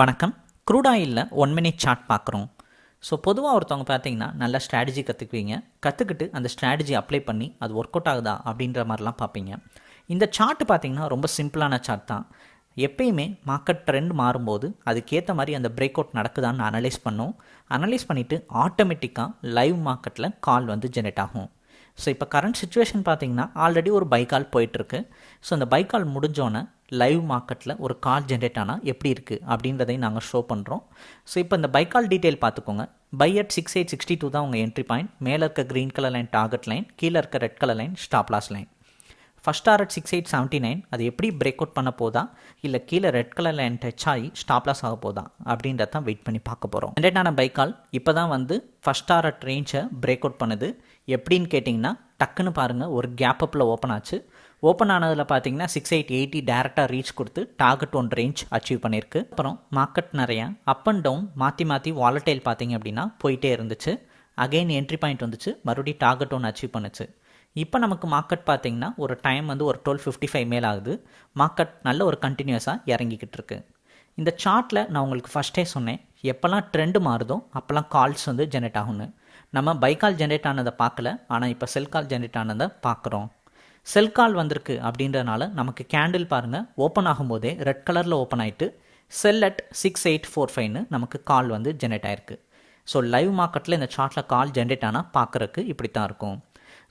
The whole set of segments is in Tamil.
வணக்கம். க்ரூட் ஆயிலில் ஒன் மினிட் சார்ட் பார்க்குறோம். ஸோ பொதுவாக ஒருத்தவங்க பார்த்தீங்கன்னா நல்ல ஸ்ட்ராட்டஜி கற்றுக்குவீங்க கற்றுக்கிட்டு அந்த ஸ்ட்ராட்டஜி அப்ளை பண்ணி அது ஒர்க் அவுட் ஆகுதா அப்படின்ற மாதிரிலாம் பார்ப்பீங்க. இந்த சார்ட் பார்த்தீங்கன்னா ரொம்ப சிம்பிளான சார்ட் தான். எப்பயுமே மார்க்கெட் ட்ரெண்ட் மாறும்போது அதுக்கேற்ற மாதிரி அந்த பிரேக் அவுட் நடக்குதான்னு அனலைஸ் பண்ணோம். அனலைஸ் பண்ணிவிட்டு ஆட்டோமேட்டிக்காக லைவ் மார்க்கெட்டில் கால் வந்து ஜெனரேட் ஆகும். ஸோ இப்போ கரண்ட் சுச்சுவேஷன் பார்த்தீங்கன்னா ஆல்ரெடி ஒரு பைக்கால் போயிட்டுருக்கு ஸோ அந்த பைக்கால் முடிஞ்சோன்னே லைவ் மார்க்கெட்டில் ஒரு கால் ஜென்ரேட் ஆனால் எப்படி இருக்குது அப்படின்றதையும் நாங்கள் ஷோ பண்ணுறோம் ஸோ இப்போ இந்த பைக்கால் டீட்டெயில் பார்த்துக்கோங்க. Buy at six eight sixty two தான் உங்கள் என்ட்ரி பாயிண்ட் மேலே இருக்க green colour line target line கீழே இருக்க red colour line stop loss line first R at six eight seventy nine அது எப்படி பிரேக் அவுட் பண்ண போதா? இல்லை கீழே ரெட் கலர் லைன் டச் ஆகி ஸ்டாப் லாஸ் ஆக போதா? அப்படின்றத தான் வெயிட் பண்ணி பார்க்க போகிறோம் ஜென்ரேட்டான பைக்கால் இப்போ தான் வந்து ஃபஸ்ட் ஆர் அட் ரேஞ்சை பிரேக் அவுட் பண்ணுது. எப்படின்னு கேட்டிங்கன்னா டக்குன்னு பாருங்கள் ஒரு கேப் அப்பில் ஓப்பன் ஆச்சு. ஓப்பன் ஆனதில் பார்த்தீங்கன்னா சிக்ஸ் எயிட் எயிட்டி டேரெக்டாக ரீச் கொடுத்து டார்கெட் ஒன் ரேஞ்ச் அச்சீவ் பண்ணியிருக்கு அப்புறம் மார்க்கெட் நிறையா அப் அண்ட் டவுன் மாற்றி மாற்றி வாலட்டைல் பார்த்தீங்க அப்படின்னா போயிட்டே இருந்துச்சு. அகெயின் என்ட்ரி பாயிண்ட் வந்துச்சு. மறுபடியும் டார்கெட் ஒன் அச்சீவ் பண்ணுச்சு. இப்போ நமக்கு மார்க்கெட் பார்த்தீங்கன்னா ஒரு டைம் வந்து ஒரு டுவெல் ஃபிஃப்டி ஃபைவ் மேல் ஆகுது. மார்க்கெட் நல்ல ஒரு கண்டினியூஸாக இறங்கிக்கிட்டு இருக்கு. இந்த சார்ட்டில் நான் உங்களுக்கு ஃபஸ்ட்டே சொன்னேன். எப்போல்லாம் ட்ரெண்டு மாறுதோ அப்போல்லாம் கால்ஸ் வந்து ஜென்ரேட் ஆகும்னு. நம்ம பைக்கால் ஜென்ரேட் ஆனதை பார்க்கல. ஆனால் இப்போ செல் கால் ஜென்ரேட் ஆனதை பார்க்குறோம். செல் கால் வந்திருக்கு அப்படின்றதுனால நமக்கு கேண்டில் பாருங்கள் ஓப்பன் ஆகும்போதே ரெட் கலரில் ஓப்பன் ஆகிட்டு sell at six eight four ஃபைவ்னு நமக்கு கால் வந்து ஜென்ரேட் ஆயிருக்கு. ஸோ லைவ் மார்க்கெட்டில் இந்த சார்ட்டில் கால் ஜென்ரேட் ஆனால் பார்க்குறக்கு இப்படி தான் இருக்கும்.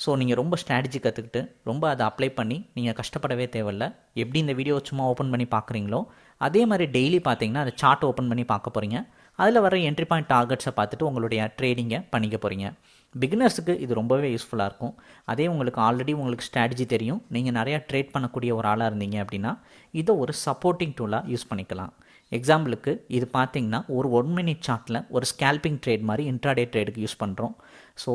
ஸோ நீங்கள் ரொம்ப ஸ்ட்ராட்டஜி கற்றுக்கிட்டு ரொம்ப அதை அப்ளை பண்ணி நீங்கள் கஷ்டப்படவே தேவையில்ல. எப்படி இந்த வீடியோ சும்மா ஓப்பன் பண்ணி பார்க்குறீங்களோ அதே மாதிரி டெய்லி பார்த்தீங்கன்னா அதை சார்ட் ஓப்பன் பண்ணி பார்க்க போகிறீங்க அதில் வர என்ட்ரி பாயிண்ட் டார்கெட்ஸை பார்த்துட்டு உங்களுடைய ட்ரேடிங்கை பண்ணிக்க போகிறீங்க பிகினர்ஸுக்கு இது ரொம்பவே யூஸ்ஃபுல்லாக இருக்கும். அதே உங்களுக்கு ஆல்ரெடி உங்களுக்கு ஸ்ட்ராட்டஜி தெரியும். நீங்கள் நிறையா ட்ரேட் பண்ணக்கூடிய ஒரு ஆளாக இருந்தீங்க அப்படின்னா இதை ஒரு சப்போர்ட்டிங் டூலாக யூஸ் பண்ணிக்கலாம். எக்ஸாம்பிளுக்கு இது பார்த்தீங்கன்னா ஒரு ஒன் மினிட் சார்ட்டில் ஒரு ஸ்கேல்பிங் ட்ரேட் மாதிரி இன்ட்ராடே ட்ரேடுக்கு யூஸ் பண்ணுறோம் ஸோ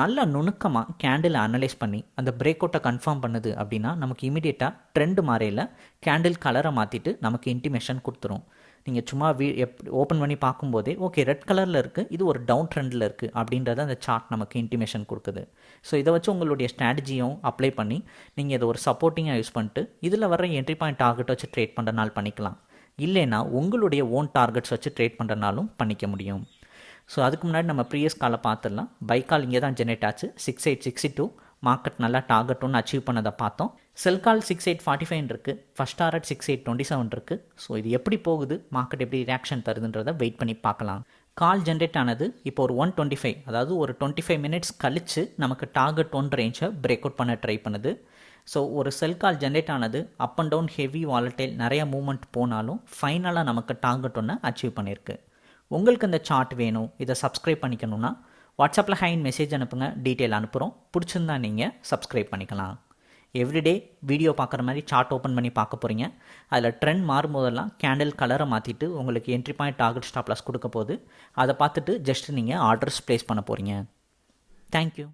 நல்ல நுணுக்கமாக கேண்டில் அனலைஸ் பண்ணி அந்த பிரேக் அவுட்டை கன்ஃபார்ம் பண்ணுது அப்படின்னா நமக்கு இமீடியட்டாக ட்ரெண்டு மாறையில் கேண்டில் கலரை மாற்றிட்டு நமக்கு இன்டிமேஷன் கொடுத்துரும். நீங்கள் சும்மா வீ எப் ஓப்பன் பண்ணி பார்க்கும்போதே ஓகே ரெட் கலரில் இருக்குது இது ஒரு டவுன் ட்ரெண்டில் இருக்குது அப்படின்றத அந்த சார்ட் நமக்கு இன்டிமேஷன் கொடுக்குது. ஸோ இதை வச்சு உங்களுடைய ஸ்ட்ராட்டஜியும் அப்ளை பண்ணி நீங்கள் இதை ஒரு சப்போர்ட்டிங்காக யூஸ் பண்ணிட்டு இதில் வர என்ட்ரி பாயிண்ட் டார்கெட் வச்சு ட்ரேட் பண்ணுறனால பண்ணிக்கலாம். இல்லைன்னா உங்களுடைய ஓன் டார்கெட்ஸ் வச்சு ட்ரேட் பண்ணுறனாலும் பண்ணிக்க முடியும். ஸோ அதுக்கு முன்னாடி நம்ம ப்ரீவியஸ் காலை பார்த்துடலாம். பைக் கால் இங்கே தான் ஜெனரேட் ஆச்சு. Six eight sixty two market நல்லா டார்கெட் ஒன்று அச்சீவ் பண்ணதை பார்த்தோம். Sell call six eight forty five இருக்குது first R at six eight twenty seven இருக்குது ஸோ இது எப்படி போகுது? மார்க்கெட் எப்படி ரியாக்ஷன் தருதுன்றதை வெயிட் பண்ணி பார்க்கலாம். கால் ஜென்ரேட் ஆனது இப்போ ஒரு ஒன் டுவெண்ட்டி ஃபைவ் அதாவது ஒரு டுவெண்ட்டி ஃபைவ் மினிட்ஸ் கழித்து நமக்கு டார்கெட் ஒன் ரேஞ்சை பிரேக் அவுட் பண்ண ட்ரை பண்ணுது. ஸோ ஒரு செல் கால் ஜென்ரேட் ஆனது up and down heavy volatile நிறைய மூமெண்ட் போனாலும் ஃபைனலாக நமக்கு டார்கெட் ஒன்று அச்சீவ் பண்ணியிருக்கு உங்களுக்கு இந்த சார்ட் வேணும். இதை சப்ஸ்கிரைப் பண்ணிக்கணும்னா வாட்ஸ்அப்பில் ஹைன் மெசேஜ் அனுப்புங்க டீட்டெயில் அனுப்புகிறோம் பிடிச்சிருந்தா நீங்கள் சப்ஸ்கிரைப் பண்ணிக்கலாம். எவ்ரிடே வீடியோ பார்க்குற மாதிரி சார்ட் ஓப்பன் பண்ணி பார்க்க போகிறீங்க அதில் ட்ரெண்ட் மாறும்போதெல்லாம் கேண்டில் கலரை மாற்றிட்டு உங்களுக்கு என்ட்ரி பாயிண்ட் டார்கெட் ஸ்டாப்லாஸ் கொடுக்க போது அதை பார்த்துட்டு ஜஸ்ட் நீங்கள் ஆர்டர்ஸ் ப்ளேஸ் பண்ண போகிறீங்க தேங்க்யூ